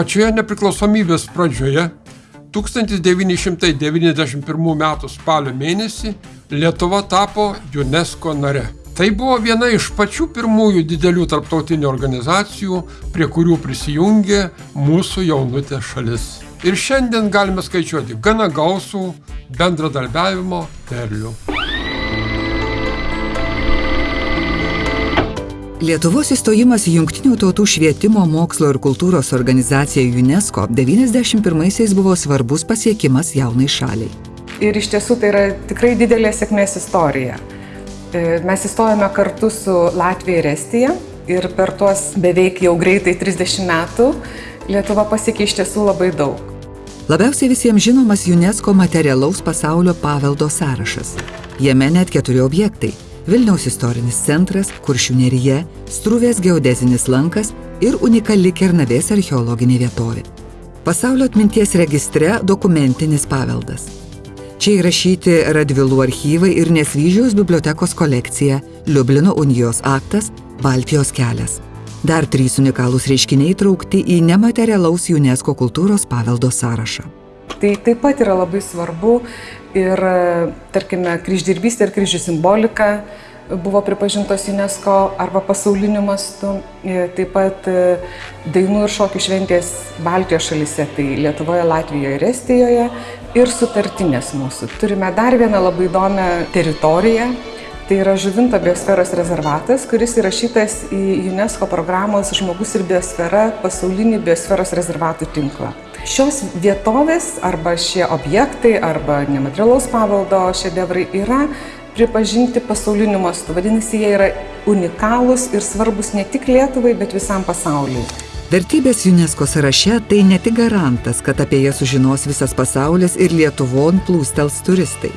Pačioje nepriklausomybės pradžioje 1991 m. spalio mėnesį Lietuva tapo UNESCO nare. Tai buvo viena iš pačių pirmųjų didelių tarptautinių organizacijų, prie kurių prisijungė mūsų jaunutė šalis. Ir šiandien galime skaičiuoti gana gausų bendradarbiavimo derlių. Lietuvos įstojimas į Junktinių tautų švietimo, mokslo ir kultūros organizaciją UNESCO 91-aisiais buvo svarbus pasiekimas jaunai šaliai. Ir iš tiesų tai yra tikrai didelė sėkmės istorija. E, mes įstojome kartu su Latvija ir Estija ir per tuos beveik jau greitai 30 metų Lietuva pasiekė iš tiesų labai daug. Labiausiai visiems žinomas UNESCO materialaus pasaulio paveldo sąrašas. Jame net keturi objektai Vilniaus istorinis centras, Kuršių nerija, Struvės geodezinis lankas ir unikali Kernavės archeologinė vietovė. Pasaulio atminties registre dokumentinis paveldas. Čia įrašyti Radvilų archyvai ir Nesvyžiaus bibliotekos kolekcija, Liublino unijos aktas, Baltijos kelias. Dar trys unikalūs reiškiniai traukti į nematerialaus UNESCO kultūros paveldo sąrašą. Tai taip pat yra labai svarbu ir, tarkime, kryždirbystė ir kryžių simbolika buvo pripažintos UNESCO arba pasauliniu mastu. Taip pat dainų ir šokių šventės Baltijos šalise, tai Lietuvoje, Latvijoje ir Estijoje ir sutartinės mūsų. Turime dar vieną labai įdomią teritoriją. Tai yra Žuvinto biosferos rezervatas, kuris įrašytas į UNESCO programos Žmogus ir biosfera pasaulinį biosferos rezervatų tinklą. Šios vietovės arba šie objektai arba nematerialaus paveldo šedevrai yra pripažinti pasauliniu mastu. Vadinasi, jie yra unikalūs ir svarbus ne tik Lietuvai, bet visam pasauliui. Vertybės UNESCO sąraše tai ne tik garantas, kad apie jas sužinos visas pasaulis ir Lietuvon plūstels turistai.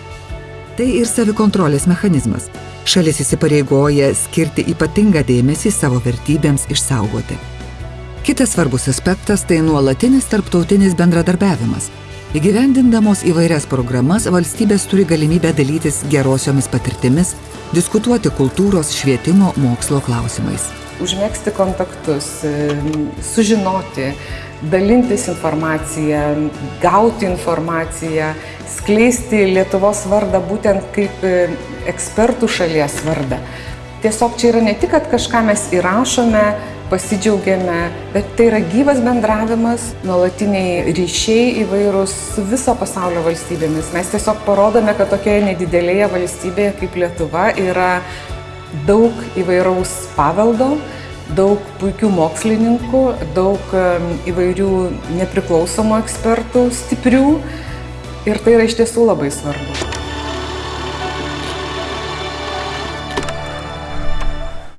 Tai ir savikontrolės mechanizmas. Šalis įsipareigoja skirti ypatingą dėmesį savo vertybėms išsaugoti. Kitas svarbus aspektas tai nuolatinis tarptautinis bendradarbiavimas. Įgyvendindamos įvairias programas valstybės turi galimybę dalytis gerosiomis patirtimis, diskutuoti kultūros, švietimo, mokslo klausimais. Užmėgsti kontaktus, sužinoti, dalintis informaciją, gauti informaciją, skleisti Lietuvos vardą būtent kaip ekspertų šalies vardą. Tiesiog čia yra ne tik, kad kažką mes įrašome, pasidžiaugiame, bet tai yra gyvas bendravimas, nuolatiniai ryšiai įvairūs su viso pasaulio valstybėmis. Mes tiesiog parodome, kad tokioje nedidelėje valstybėje kaip Lietuva yra daug įvairaus paveldo, daug puikių mokslininkų, daug įvairių nepriklausomų ekspertų, stiprių ir tai yra iš tiesų labai svarbu.